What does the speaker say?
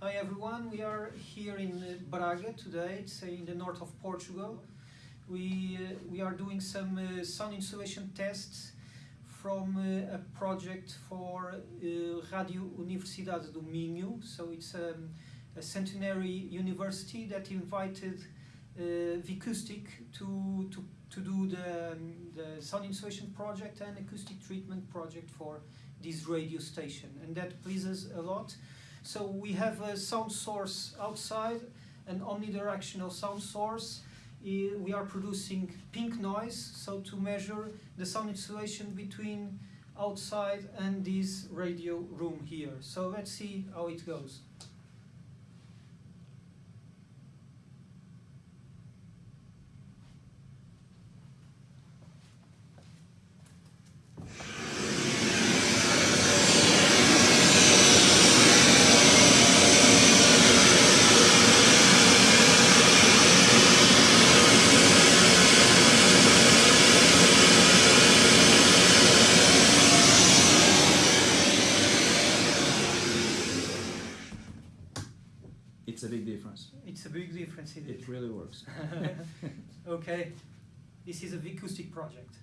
Hi everyone, we are here in uh, Braga today, it's uh, in the north of Portugal. We, uh, we are doing some uh, sound insulation tests from uh, a project for uh, Radio Universidade do Minho. So it's um, a centenary university that invited uh, Vicoustic to, to, to do the, um, the sound insulation project and acoustic treatment project for this radio station. And that pleases a lot. So we have a sound source outside, an omnidirectional sound source. We are producing pink noise, so to measure the sound insulation between outside and this radio room here. So let's see how it goes. It's a big difference. It's a big difference it. It really works. okay, this is a acoustic project.